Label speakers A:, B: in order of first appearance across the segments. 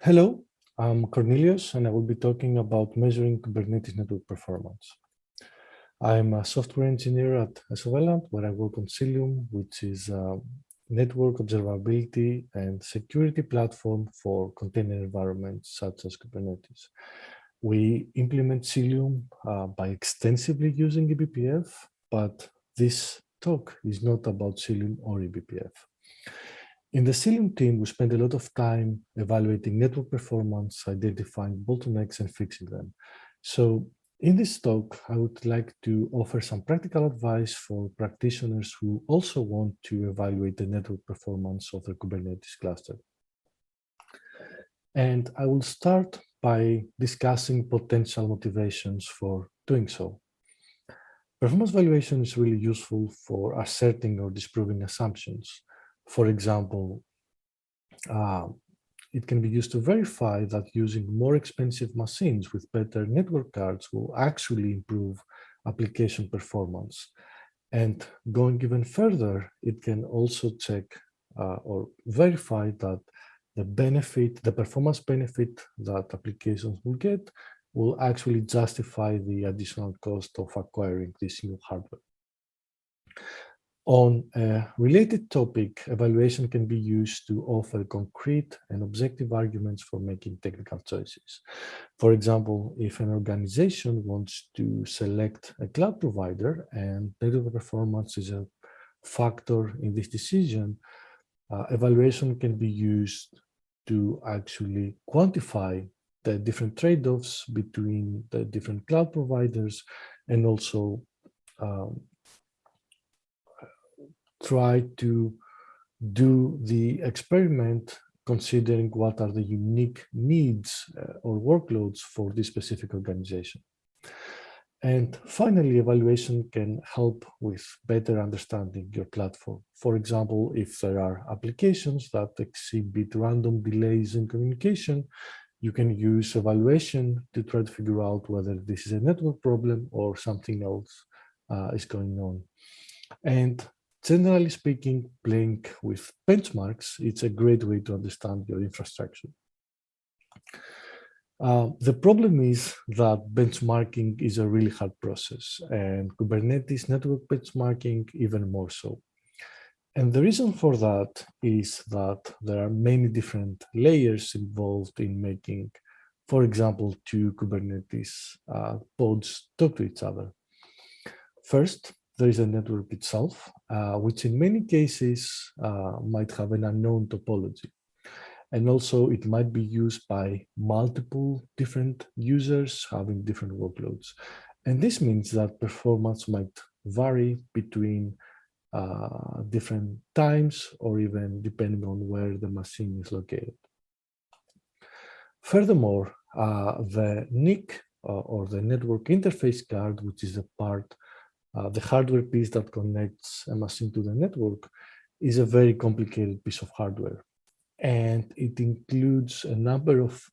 A: Hello, I'm Kornilios, and I will be talking about measuring Kubernetes network performance. I'm a software engineer at Isovalent, where I work on Cilium, which is a network observability and security platform for container environments such as Kubernetes. We implement Cilium uh, by extensively using eBPF, but this talk is not about Cilium or eBPF. In the Cilium team, we spend a lot of time evaluating network performance, identifying bottlenecks and fixing them. So in this talk, I would like to offer some practical advice for practitioners who also want to evaluate the network performance of their Kubernetes cluster. And I will start by discussing potential motivations for doing so. Performance evaluation is really useful for asserting or disproving assumptions. For example, uh, it can be used to verify that using more expensive machines with better network cards will actually improve application performance. And going even further, it can also check uh, or verify that the benefit, the performance benefit that applications will get will actually justify the additional cost of acquiring this new hardware. On a related topic, evaluation can be used to offer concrete and objective arguments for making technical choices. For example, if an organization wants to select a cloud provider and network performance is a factor in this decision, uh, evaluation can be used to actually quantify the different trade-offs between the different cloud providers and also um, try to do the experiment considering what are the unique needs uh, or workloads for this specific organization. And finally, evaluation can help with better understanding your platform. For example, if there are applications that exhibit random delays in communication, you can use evaluation to try to figure out whether this is a network problem or something else uh, is going on. And generally speaking, playing with benchmarks, it's a great way to understand your infrastructure. Uh, the problem is that benchmarking is a really hard process and Kubernetes network benchmarking even more so. And the reason for that is that there are many different layers involved in making, for example, two Kubernetes uh, pods talk to each other. First, there is a network itself, uh, which in many cases uh, might have an unknown topology. And also it might be used by multiple different users having different workloads. And this means that performance might vary between uh, different times or even depending on where the machine is located. Furthermore, uh, the NIC uh, or the network interface card, which is a part uh, the hardware piece that connects a machine to the network is a very complicated piece of hardware. And it includes a number of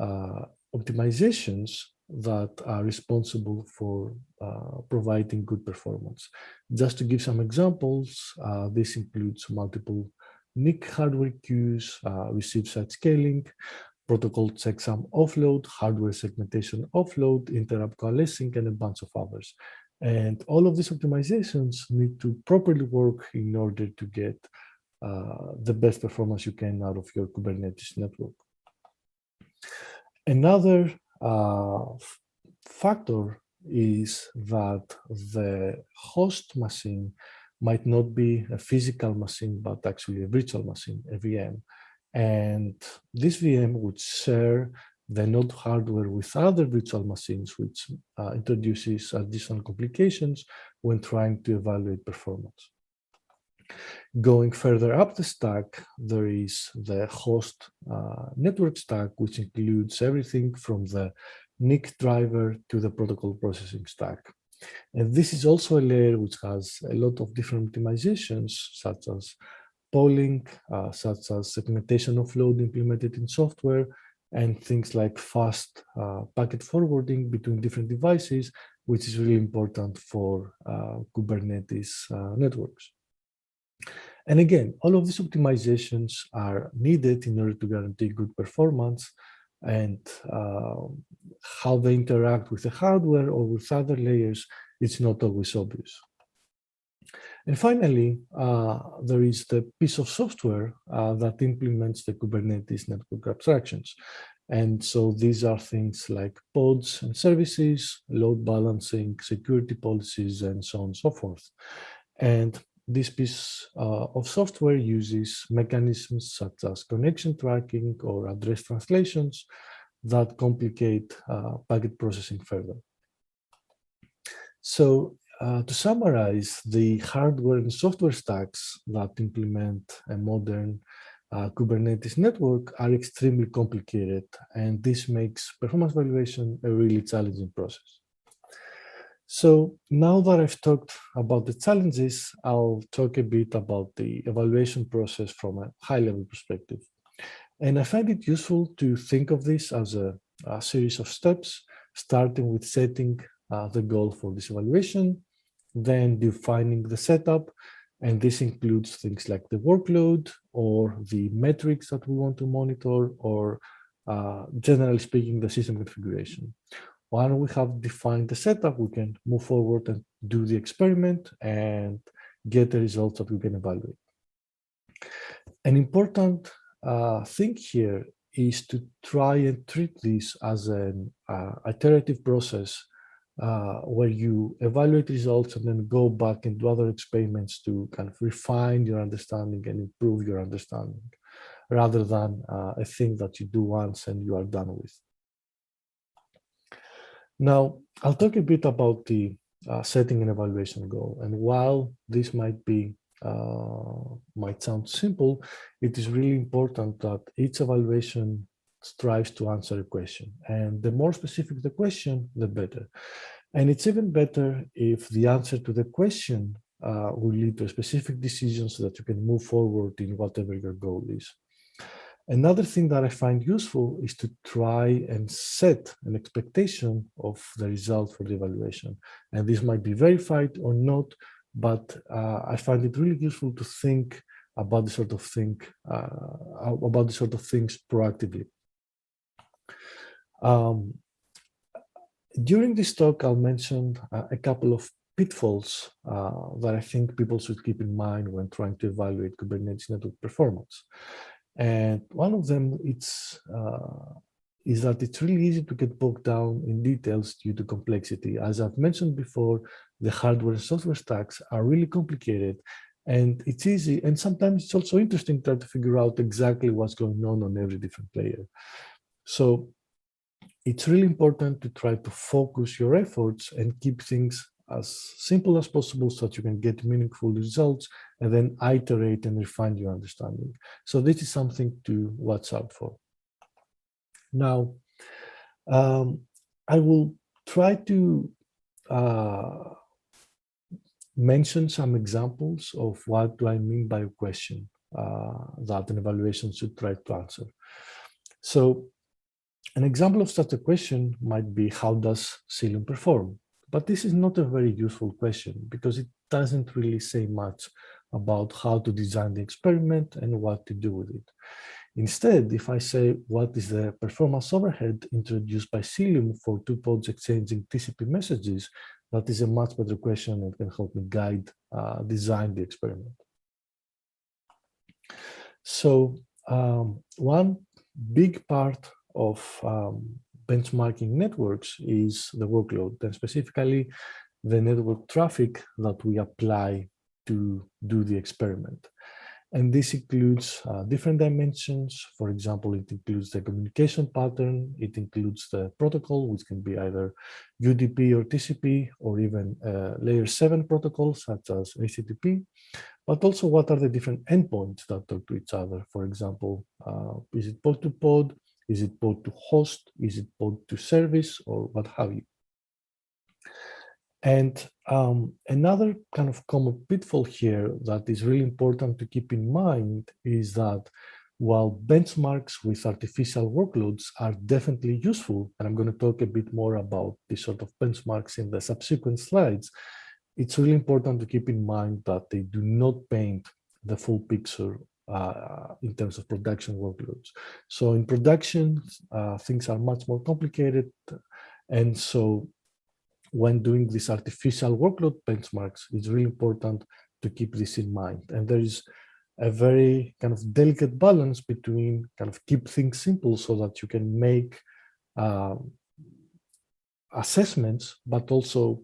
A: uh, optimizations that are responsible for uh, providing good performance. Just to give some examples, uh, this includes multiple NIC hardware queues, uh, receive side scaling, protocol checksum offload, hardware segmentation offload, interrupt coalescing, and a bunch of others. And all of these optimizations need to properly work in order to get uh, the best performance you can out of your Kubernetes network. Another uh, factor is that the host machine might not be a physical machine, but actually a virtual machine, a VM. And this VM would share the node hardware with other virtual machines, which uh, introduces additional complications when trying to evaluate performance. Going further up the stack, there is the host uh, network stack, which includes everything from the NIC driver to the protocol processing stack. And this is also a layer which has a lot of different optimizations, such as polling, uh, such as segmentation offload implemented in software, and things like fast uh, packet forwarding between different devices, which is really important for uh, Kubernetes uh, networks. And again, all of these optimizations are needed in order to guarantee good performance and uh, how they interact with the hardware or with other layers, it's not always obvious. And finally, uh, there is the piece of software uh, that implements the Kubernetes network abstractions. And so these are things like pods and services, load balancing, security policies, and so on and so forth. And this piece uh, of software uses mechanisms such as connection tracking or address translations that complicate uh, packet processing further. So uh, to summarize, the hardware and software stacks that implement a modern uh, Kubernetes network are extremely complicated, and this makes performance evaluation a really challenging process. So now that I've talked about the challenges, I'll talk a bit about the evaluation process from a high-level perspective. And I find it useful to think of this as a, a series of steps, starting with setting uh, the goal for this evaluation, then defining the setup, and this includes things like the workload or the metrics that we want to monitor, or uh, generally speaking, the system configuration. Once we have defined the setup, we can move forward and do the experiment and get the results that we can evaluate. An important uh, thing here is to try and treat this as an uh, iterative process uh, where you evaluate results and then go back and do other experiments to kind of refine your understanding and improve your understanding rather than uh, a thing that you do once and you are done with. Now, I'll talk a bit about the uh, setting an evaluation goal. And while this might be uh, might sound simple, it is really important that each evaluation strives to answer a question. And the more specific the question, the better. And it's even better if the answer to the question uh, will lead to a specific decision so that you can move forward in whatever your goal is. Another thing that I find useful is to try and set an expectation of the result for the evaluation. And this might be verified or not, but uh, I find it really useful to think about the sort of thing uh, about the sort of things proactively. Um, during this talk, I'll mention uh, a couple of pitfalls uh, that I think people should keep in mind when trying to evaluate Kubernetes network performance. And one of them it's, uh, is that it's really easy to get bogged down in details due to complexity. As I've mentioned before, the hardware and software stacks are really complicated and it's easy. And sometimes it's also interesting to try to figure out exactly what's going on on every different layer. So it's really important to try to focus your efforts and keep things as simple as possible so that you can get meaningful results and then iterate and refine your understanding. So this is something to watch out for. Now, um, I will try to uh, mention some examples of what do I mean by a question uh, that an evaluation should try to answer. So an example of such a question might be how does Cilium perform? But this is not a very useful question because it doesn't really say much about how to design the experiment and what to do with it. Instead, if I say what is the performance overhead introduced by Cilium for two pods exchanging TCP messages, that is a much better question and can help me guide, uh, design the experiment. So um, one big part of um, benchmarking networks is the workload, and specifically the network traffic that we apply to do the experiment. And this includes uh, different dimensions. For example, it includes the communication pattern. It includes the protocol, which can be either UDP or TCP, or even uh, layer 7 protocols, such as HTTP. But also, what are the different endpoints that talk to each other? For example, uh, is it pod to pod? Is it pod to host? Is it pod to service? Or what have you? And um, another kind of common pitfall here that is really important to keep in mind is that while benchmarks with artificial workloads are definitely useful, and I'm going to talk a bit more about this sort of benchmarks in the subsequent slides, it's really important to keep in mind that they do not paint the full picture uh, in terms of production workloads. So in production, uh, things are much more complicated. And so when doing these artificial workload benchmarks, it's really important to keep this in mind. And there is a very kind of delicate balance between kind of keep things simple so that you can make uh, assessments, but also,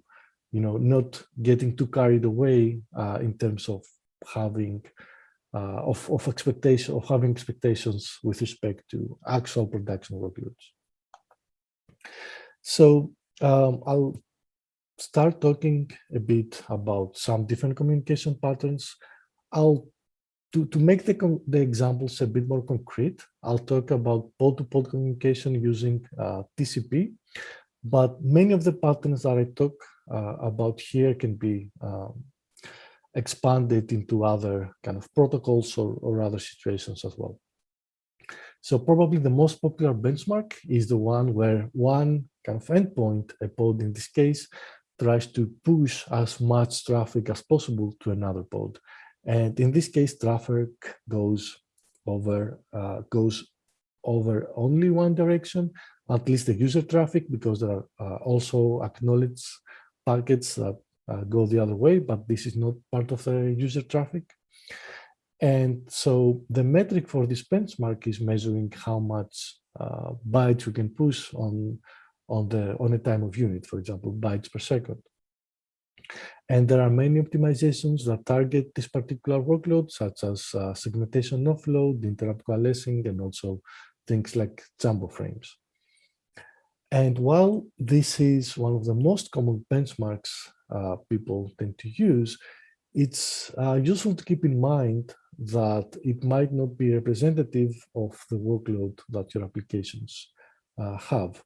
A: you know, not getting too carried away uh, in terms of having uh, of, of expectation of having expectations with respect to actual production workloads. So um, I'll start talking a bit about some different communication patterns. I'll to, to make the, the examples a bit more concrete, I'll talk about pod-to-pod -pod communication using uh, TCP, but many of the patterns that I talk uh, about here can be um, expanded into other kind of protocols or, or other situations as well. So probably the most popular benchmark is the one where one kind of endpoint, a pod in this case, tries to push as much traffic as possible to another pod. And in this case, traffic goes over uh, goes over only one direction, at least the user traffic, because there are uh, also acknowledged packets that go the other way, but this is not part of the user traffic. And so the metric for this benchmark is measuring how much uh, bytes you can push on on the on a time of unit, for example, bytes per second. And there are many optimizations that target this particular workload, such as uh, segmentation offload, interrupt coalescing, and also things like jumbo frames. And while this is one of the most common benchmarks uh, people tend to use, it's uh, useful to keep in mind that it might not be representative of the workload that your applications uh, have.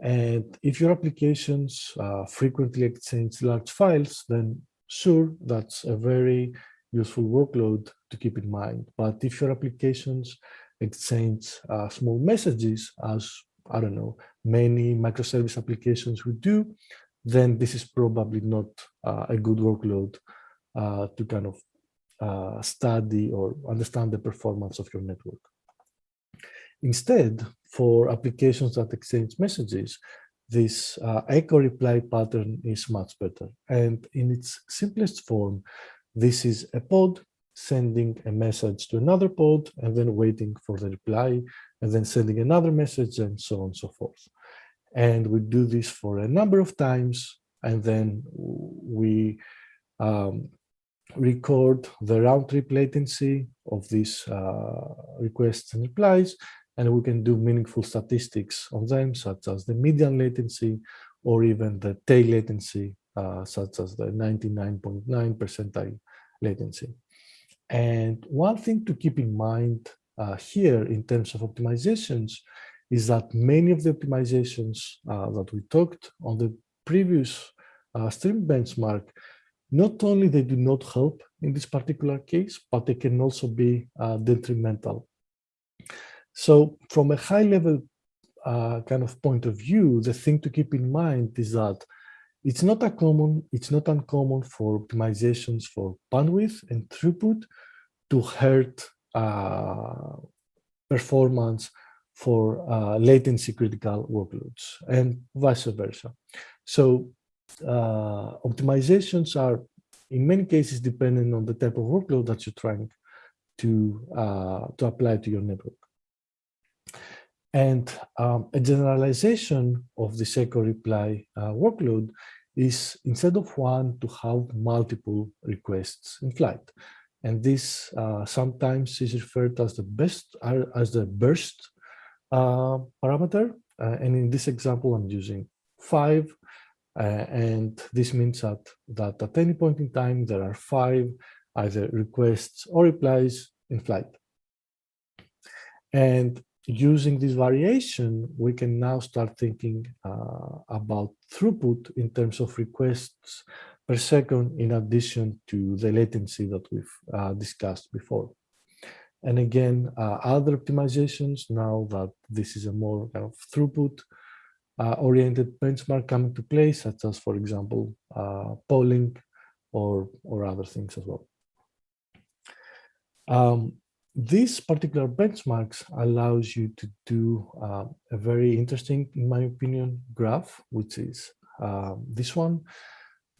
A: And if your applications uh, frequently exchange large files, then sure, that's a very useful workload to keep in mind. But if your applications exchange uh, small messages, as I don't know, many microservice applications would do, then this is probably not uh, a good workload uh, to kind of uh, study or understand the performance of your network. Instead, for applications that exchange messages, this uh, echo reply pattern is much better. And in its simplest form, this is a pod sending a message to another pod and then waiting for the reply and then sending another message and so on and so forth. And we do this for a number of times and then we um, record the round trip latency of these uh, requests and replies and we can do meaningful statistics on them, such as the median latency or even the tail latency, uh, such as the 99.9 .9 percentile latency. And one thing to keep in mind uh, here in terms of optimizations is that many of the optimizations uh, that we talked on the previous uh, stream benchmark, not only they do not help in this particular case, but they can also be uh, detrimental. So from a high level uh, kind of point of view, the thing to keep in mind is that it's not a common, it's not uncommon for optimizations for bandwidth and throughput to hurt uh, performance for uh, latency critical workloads and vice versa. So uh, optimizations are in many cases dependent on the type of workload that you're trying to, uh, to apply to your network. And um, a generalization of the echo reply uh, workload is instead of one to have multiple requests in flight. And this uh, sometimes is referred as the best uh, as the burst uh, parameter. Uh, and in this example, I'm using five. Uh, and this means that, that at any point in time, there are five either requests or replies in flight. And using this variation, we can now start thinking uh, about throughput in terms of requests per second, in addition to the latency that we've uh, discussed before. And again, uh, other optimizations now that this is a more kind of throughput uh, oriented benchmark coming to play, such as, for example, uh, polling or, or other things as well. Um, this particular benchmarks allows you to do uh, a very interesting, in my opinion, graph, which is uh, this one.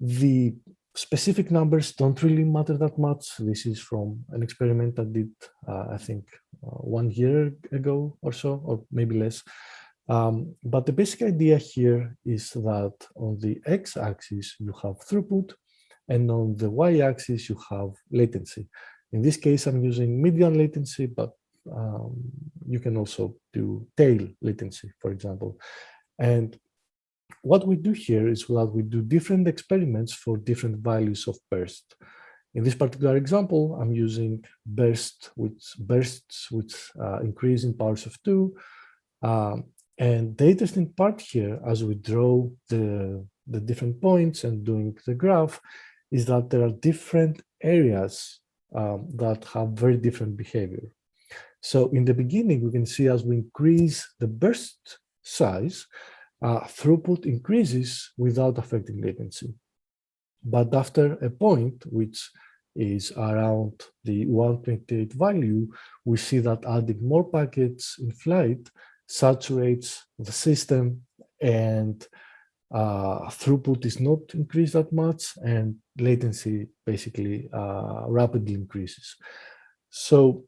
A: The specific numbers don't really matter that much. This is from an experiment I did, uh, I think, uh, one year ago or so, or maybe less. Um, but the basic idea here is that on the x-axis, you have throughput, and on the y-axis, you have latency. In this case, I'm using median latency, but um, you can also do tail latency, for example. And what we do here is that we do different experiments for different values of burst. In this particular example, I'm using burst, which bursts with uh, increase in powers of two. Um, and the interesting part here, as we draw the, the different points and doing the graph, is that there are different areas um, that have very different behavior. So in the beginning, we can see as we increase the burst size, uh, throughput increases without affecting latency. But after a point, which is around the 128 value, we see that adding more packets in flight saturates the system and uh, throughput is not increased that much and latency basically uh, rapidly increases. So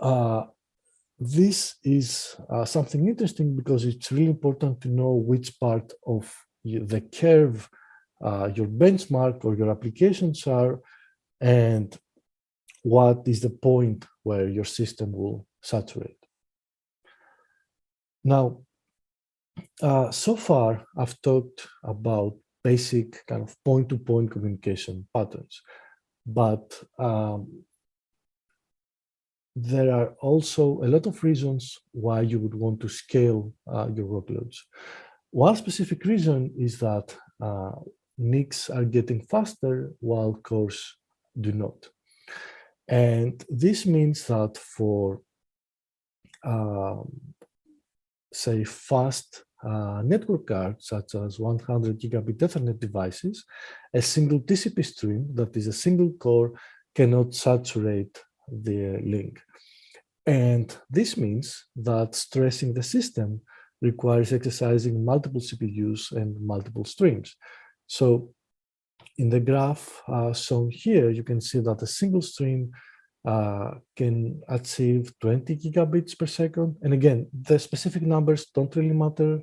A: uh, this is uh, something interesting because it's really important to know which part of the curve uh, your benchmark or your applications are and what is the point where your system will saturate. Now, uh, so far, I've talked about basic kind of point-to-point -point communication patterns, but um, there are also a lot of reasons why you would want to scale uh, your workloads. One specific reason is that uh, NICs are getting faster while cores do not. And this means that for, um, say, fast uh, network cards, such as 100 gigabit Ethernet devices, a single TCP stream that is a single core cannot saturate the link. And this means that stressing the system requires exercising multiple CPUs and multiple streams. So in the graph uh, shown here, you can see that a single stream uh, can achieve 20 gigabits per second. And again, the specific numbers don't really matter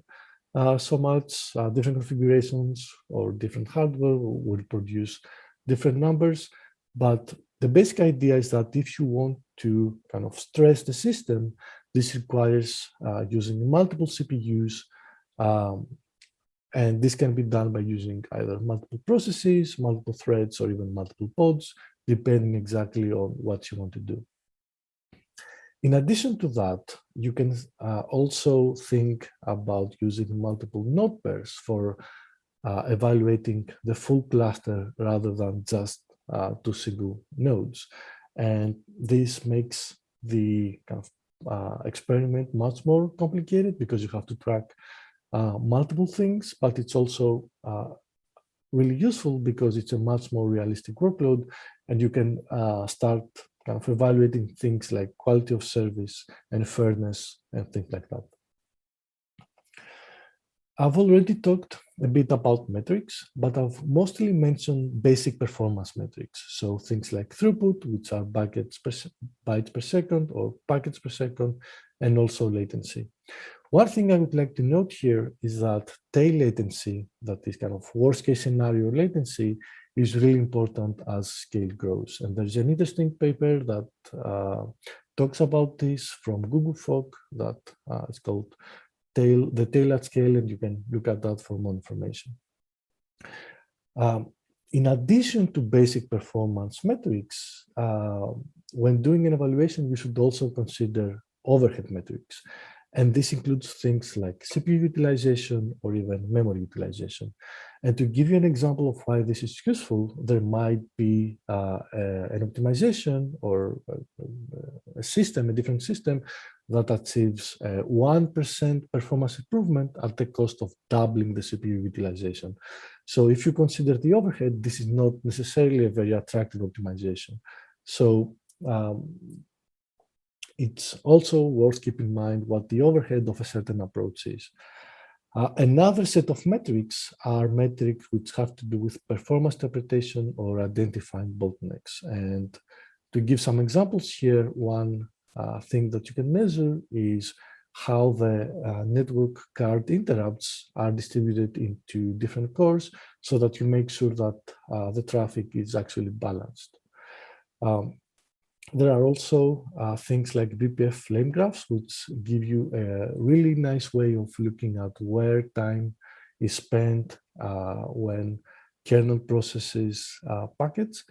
A: uh, so much. Uh, different configurations or different hardware will produce different numbers. But the basic idea is that if you want to kind of stress the system, this requires uh, using multiple CPUs. Um, and this can be done by using either multiple processes, multiple threads, or even multiple pods, depending exactly on what you want to do. In addition to that, you can uh, also think about using multiple node pairs for uh, evaluating the full cluster rather than just uh, two single nodes. And this makes the kind of uh, experiment much more complicated because you have to track uh, multiple things, but it's also uh, really useful because it's a much more realistic workload and you can uh, start kind of evaluating things like quality of service and fairness and things like that. I've already talked a bit about metrics, but I've mostly mentioned basic performance metrics. So things like throughput, which are bytes per, bytes per second or packets per second, and also latency. One thing I would like to note here is that tail latency, that is kind of worst case scenario latency, is really important as scale grows. And there's an interesting paper that uh, talks about this from Google Fog that uh, is called tail, the tail at scale, and you can look at that for more information. Um, in addition to basic performance metrics, uh, when doing an evaluation, you should also consider overhead metrics. And this includes things like CPU utilization or even memory utilization. And to give you an example of why this is useful, there might be uh, an optimization or a system, a different system that achieves 1% performance improvement at the cost of doubling the CPU utilization. So if you consider the overhead, this is not necessarily a very attractive optimization. So um, it's also worth keeping in mind what the overhead of a certain approach is. Uh, another set of metrics are metrics which have to do with performance interpretation or identifying bottlenecks. And to give some examples here, one uh, thing that you can measure is how the uh, network card interrupts are distributed into different cores so that you make sure that uh, the traffic is actually balanced. Um, there are also uh, things like BPF flame graphs, which give you a really nice way of looking at where time is spent uh, when kernel processes uh, packets.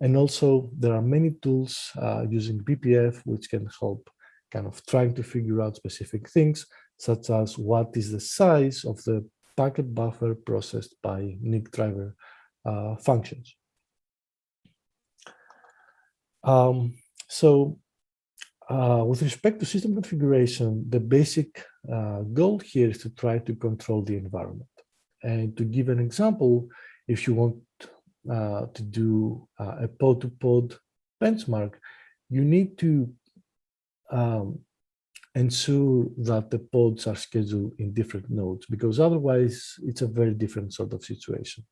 A: And also there are many tools uh, using BPF, which can help kind of trying to figure out specific things, such as what is the size of the packet buffer processed by NIC driver uh, functions. Um, so uh, with respect to system configuration, the basic uh, goal here is to try to control the environment. And to give an example, if you want uh, to do uh, a pod-to-pod -pod benchmark, you need to um, ensure that the pods are scheduled in different nodes, because otherwise it's a very different sort of situation.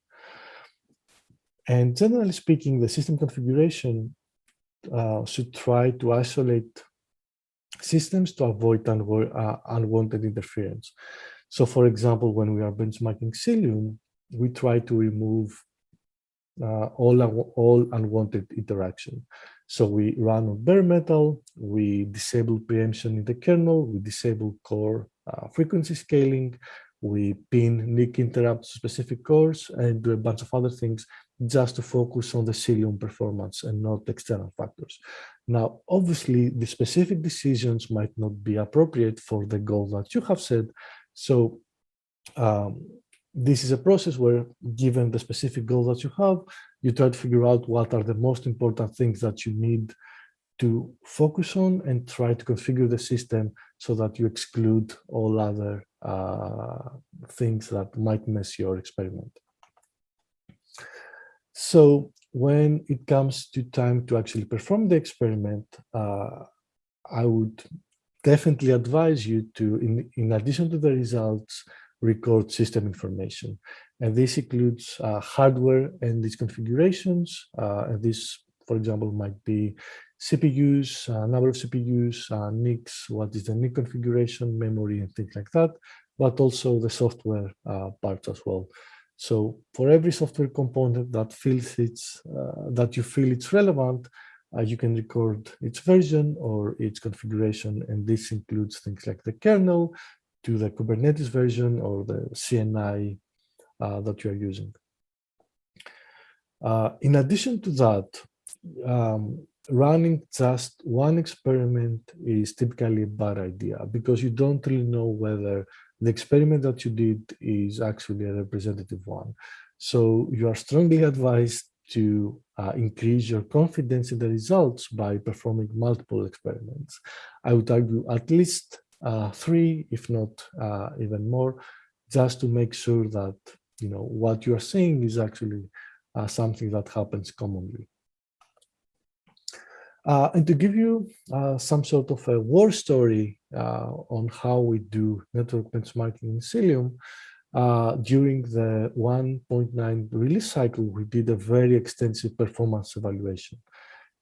A: And generally speaking, the system configuration uh, should try to isolate systems to avoid uh, unwanted interference. So for example, when we are benchmarking Cilium, we try to remove all, all unwanted interaction. So we run on bare metal, we disable preemption in the kernel, we disable core uh, frequency scaling, we pin NIC interrupt to specific cores and do a bunch of other things just to focus on the Cilium performance and not external factors. Now, obviously, the specific decisions might not be appropriate for the goal that you have set. So um, this is a process where, given the specific goal that you have, you try to figure out what are the most important things that you need to focus on and try to configure the system so that you exclude all other uh, things that might mess your experiment. So when it comes to time to actually perform the experiment, uh, I would definitely advise you to, in, in addition to the results, record system information. And this includes uh, hardware and its configurations. Uh, and this, for example, might be CPUs, uh, number of CPUs, uh, NICs, what is the NIC configuration, memory, and things like that, but also the software uh, parts as well. So for every software component that feels it's uh, that you feel it's relevant, uh, you can record its version or its configuration, and this includes things like the kernel, to the Kubernetes version or the CNI uh, that you are using. Uh, in addition to that, um, running just one experiment is typically a bad idea because you don't really know whether the experiment that you did is actually a representative one. So you are strongly advised to uh, increase your confidence in the results by performing multiple experiments. I would argue at least three, if not uh, even more, just to make sure that you know what you are seeing is actually uh, something that happens commonly. Uh, and to give you uh, some sort of a war story uh, on how we do network benchmarking in Cilium, during the 1.9 release cycle, we did a very extensive performance evaluation.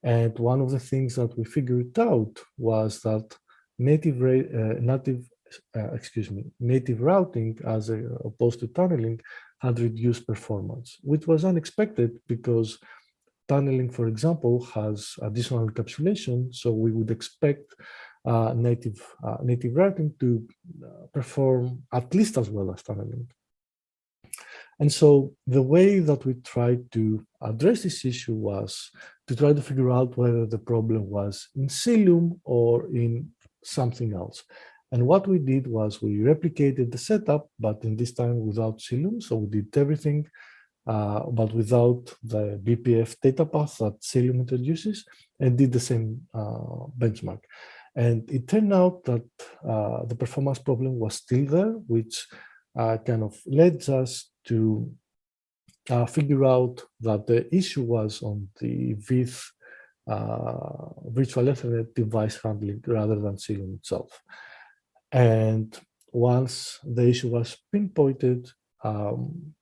A: And one of the things that we figured out was that native uh, native uh, excuse me native routing as opposed to tunneling had reduced performance, which was unexpected because tunneling, for example, has additional encapsulation, so we would expect uh, native uh, native routing to uh, perform at least as well as tunneling. And so the way that we tried to address this issue was to try to figure out whether the problem was in Cilium or in something else. And what we did was we replicated the setup, but in this time without Cilium. So we did everything, uh, but without the BPF data path that Cilium introduces and did the same uh, benchmark. And it turned out that uh, the performance problem was still there, which uh, kind of led us to uh, figure out that the issue was on the veth uh, virtual Ethernet device handling rather than Cilium itself. And once the issue was pinpointed, um,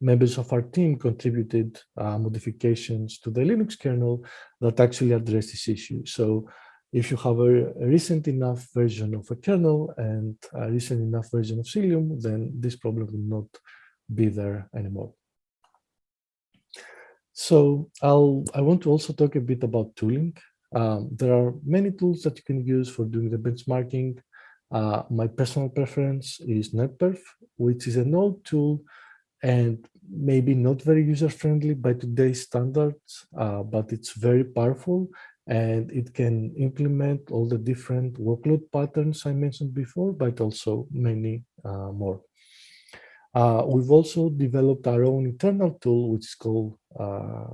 A: members of our team contributed uh, modifications to the Linux kernel that actually address this issue. So if you have a, a, recent enough version of a kernel and a recent enough version of Cilium, then this problem will not be there anymore. So I'll, I want to also talk a bit about tooling. Um, there are many tools that you can use for doing the benchmarking. Uh, my personal preference is NetPerf, which is an old tool and maybe not very user-friendly by today's standards, uh, but it's very powerful and it can implement all the different workload patterns I mentioned before, but also many uh, more. Uh, we've also developed our own internal tool, which is called uh,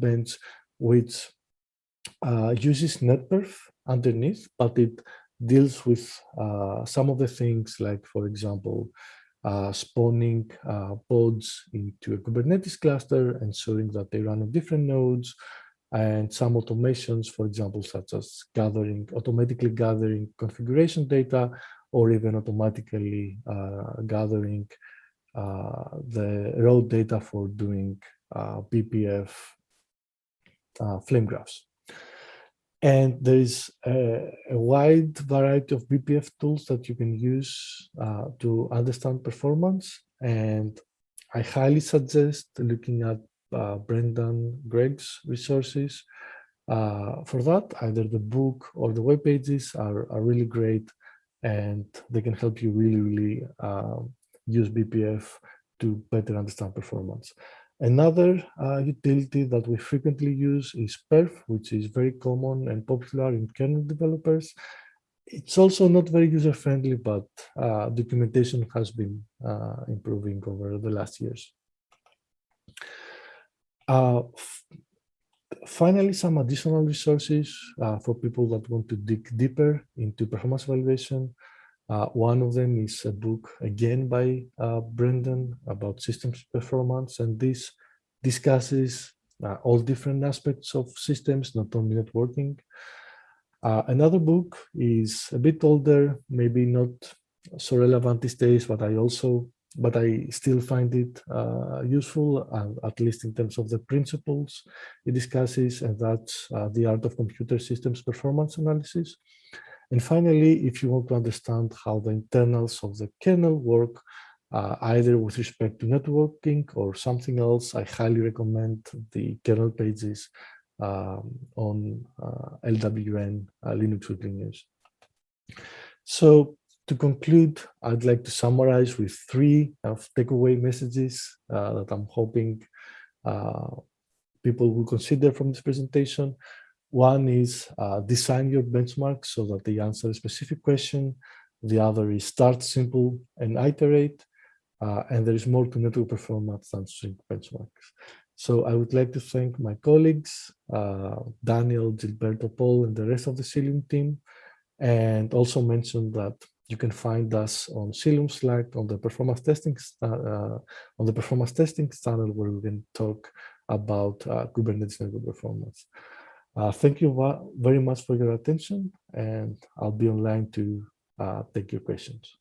A: Bench, which uh, uses NetPerf underneath, but it deals with uh, some of the things like, for example, uh, spawning uh, pods into a Kubernetes cluster, ensuring that they run on different nodes, and some automations, for example, such as gathering, automatically gathering configuration data, or even automatically gathering the raw data for doing uh, BPF uh, flame graphs. And there is a, a, wide variety of BPF tools that you can use uh, to understand performance. And I highly suggest looking at uh, Brendan Gregg's resources. Uh, for that, either the book or the web pages are, are really great and they can help you really, really use BPF to better understand performance. Another uh, utility that we frequently use is perf, which is very common and popular in kernel developers. It's also not very user-friendly, but uh, documentation has been uh, improving over the last years. Uh, finally, some additional resources uh, for people that want to dig deeper into performance evaluation. Uh, one of them is a book, again by uh, Brendan, about systems performance, and this discusses uh, all different aspects of systems, not only networking. Uh, another book is a bit older, maybe not so relevant these days, but I also, but I still find it uh, useful, at least in terms of the principles it discusses, and that's uh, The Art of Computer Systems Performance Analysis. And finally, if you want to understand how the internals of the kernel work, uh, either with respect to networking or something else, I highly recommend the kernel pages um, on uh, LWN uh, Linux Weekly News. So to conclude, I'd like to summarize with three of takeaway messages uh, that I'm hoping uh, people will consider from this presentation. One is uh, design your benchmark so that they answer a specific question. The other is start simple and iterate. Uh, and there is more to network performance than sync benchmarks. So I would like to thank my colleagues, uh, Daniel, Gilberto, Paul, and the rest of the Cilium team, and also mention that you can find us on Cilium Slack on the performance testing uh, on the performance testing channel where we can talk about uh, Kubernetes network performance. Uh, thank you very much for your attention, and I'll be online to uh, take your questions.